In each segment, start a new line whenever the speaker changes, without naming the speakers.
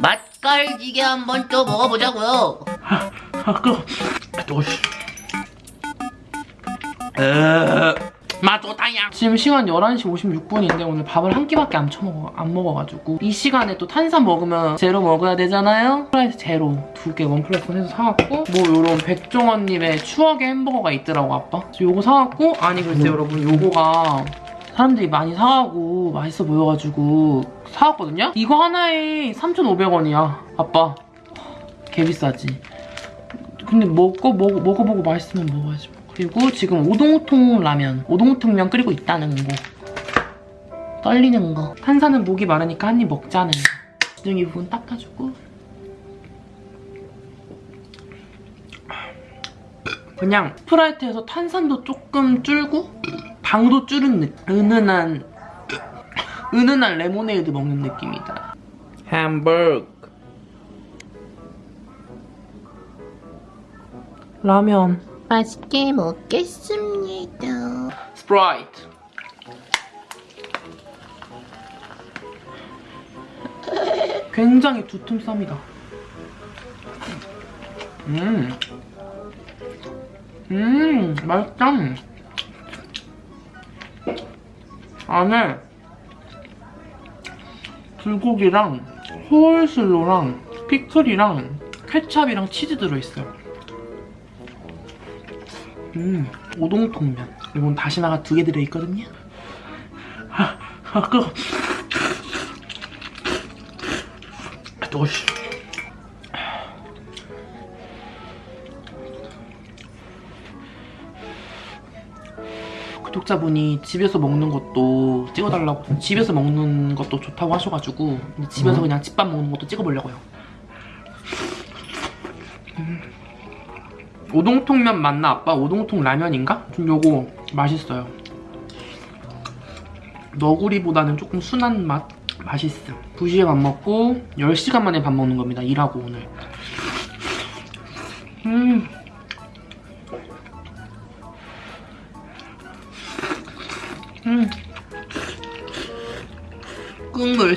맛깔지게 한번 또 먹어보자고요.
아 끄. 또시. 에. 맛 좋다야. 지금 시간 11시 56분인데 오늘 밥을 한 끼밖에 안 처먹어 안 먹어가지고 이 시간에 또 탄산 먹으면 제로 먹어야 되잖아요. 스프라이트 제로 두 개 one plus one 해서 사갖고 뭐 요런 백종원님의 추억의 햄버거가 있더라고 아빠. 그래서 요거 사갖고 아니 글쎄 여러분 요거가 사람들이 많이 사가고 맛있어 보여가지고 사왔거든요? 이거 하나에 3,500원이야 아빠. 개 비싸지. 근데 먹어, 먹어, 먹어보고 맛있으면 먹어야지 뭐. 그리고 지금 오동통 라면. 오동통면 끓이고 있다는 거. 떨리는 거. 탄산은 목이 마르니까 한 입 먹자는 거. 주둥이 부분 닦아주고. 그냥 스프라이트에서 탄산도 조금 줄고 당도 줄은 느, 은은한 은은한 레모네이드 먹는 느낌이다. 햄버거. 라면.
맛있게 먹겠습니다.
스프라이트 굉장히 두툼 쌉니다. 음, 음 맛있다 안에 불고기랑 호울슬로랑 피클이랑 케찹이랑 치즈 들어있어요 음, 오동통면. 이건 다시마가 두 개 들어있거든요. 아, 아, 끄 또시. 구독자분이 집에서 먹는 것도 찍어달라고 집에서 먹는 것도 좋다고 하셔가지고 집에서
음.
그냥 집밥 먹는 것도 찍어보려고요. 오동통면 맞나 아빠? 오동통 라면인가? 좀 요거 맛있어요 너구리보다는 조금 순한 맛? 맛있음 2시에 밥 먹고 10시간 만에 밥 먹는 겁니다 일하고 오늘 음. 음. 국물.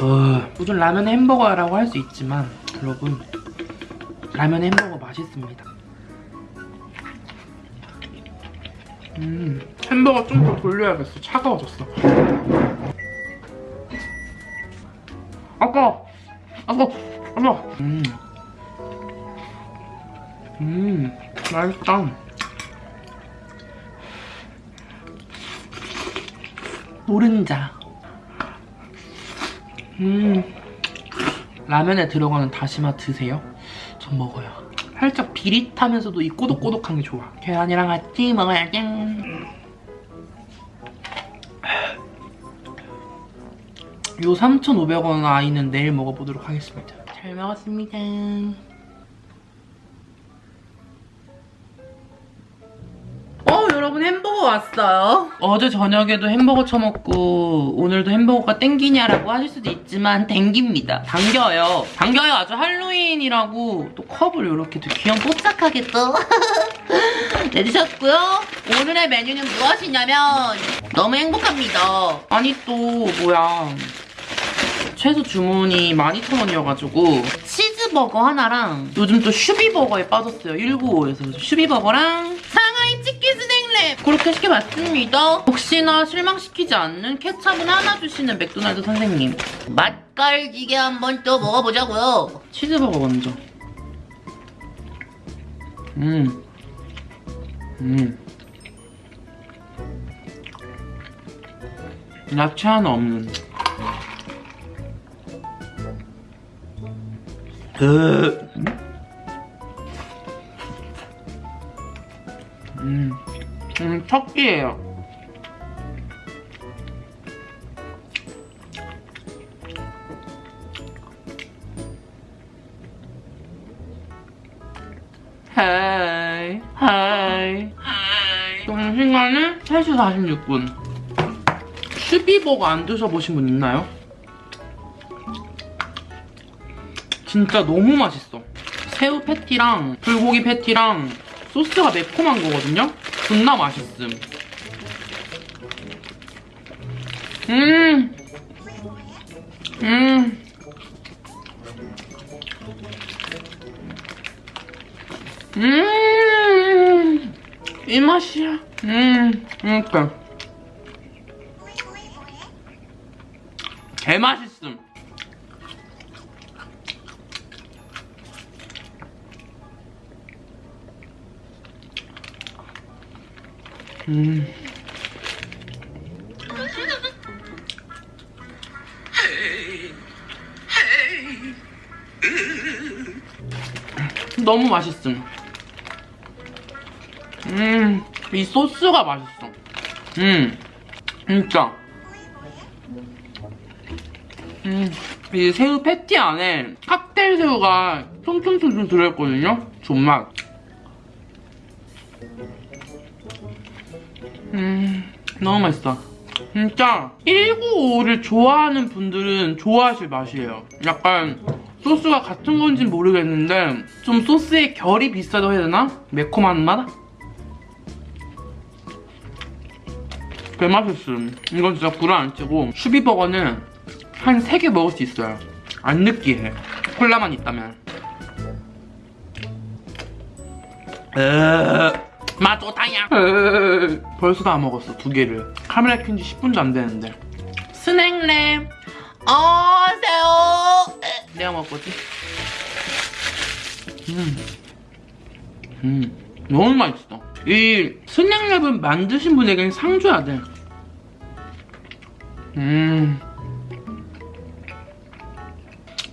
어, 무슨 라면 햄버거라고 할 수 있지만 여러분 라면 햄버거 맛있습니다. 음. 햄버거 좀 더 돌려야겠어. 차가워졌어. 아까 아까 아까 음. 음. 맛있다 노른자 음 라면에 들어가는 다시마 드세요? 전 먹어요. 살짝 비릿하면서도 이 꼬독꼬독한 게 좋아. 계란이랑 같이 먹어야지. 요 3,500원 아이는 내일 먹어보도록 하겠습니다. 잘 먹었습니다. 여러분 햄버거 왔어요. 어제 저녁에도 햄버거 처먹고 오늘도 햄버거가 땡기냐라고 하실 수도 있지만 땡깁니다. 당겨요. 당겨요. 아주 할로윈이라고 또 컵을 이렇게 또 귀염 뽀짝하게 또 내주셨고요. 오늘의 메뉴는 무엇이냐면 너무 행복합니다. 아니 또 뭐야. 최소 주문이 12,000원이어가지고 치즈버거 하나랑 요즘 또 슈비버거에 빠졌어요. 195에서. 슈비버거랑 스낵랩 그렇게 시켜봤습니다 혹시나 실망시키지 않는 케찹은 하나 주시는 맥도날드 선생님
맛깔지게 한번 또 먹어보자고요.
치즈버거 먼저 음. 음. 야채 하나 없는 그 음, 첫 끼예요. hi hi 지금 시간은 3시 46분 슈비버거 안 드셔보신 분 있나요? 진짜 너무 맛있어 새우 패티랑 불고기 패티랑 소스가 매콤한 거거든요? 존나 맛있음 음 음. 음. 이 맛이야. 음. 그러니까. 개 맛있 음. 음. 너무 맛있음. 음, 이 소스가 맛있어. 음, 진짜. 음, 이 새우 패티 안에 칵테일 새우가 송송송송 들어있거든요? 존맛. 음, 너무 맛있어. 진짜 1955를 좋아하는 분들은 좋아하실 맛이에요. 약간 소스가 같은 건진 모르겠는데 좀 소스의 결이 비싸다고 해야 되나? 매콤한 맛? 개 맛있음. 이건 진짜 불안 치고 슈비버거는 한 3개 먹을 수 있어요. 안 느끼해. 콜라만 있다면. 으, 으, 벌써 다 먹었어, 두 개를. 카메라 켠지 10분도 안 되는데. 스낵랩.
어세요.
내가 먹었지? 음. 음. 너무 맛있어. 이 스낵랩은 만드신 분에게는 상 줘야 돼. 음.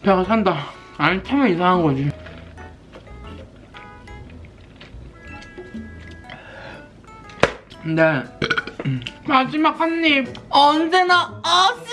배가 산다. 안 차면 이상한 거지. 근데 음, 마지막 한 입.
언제나 아스.